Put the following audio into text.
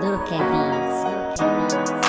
Look at these.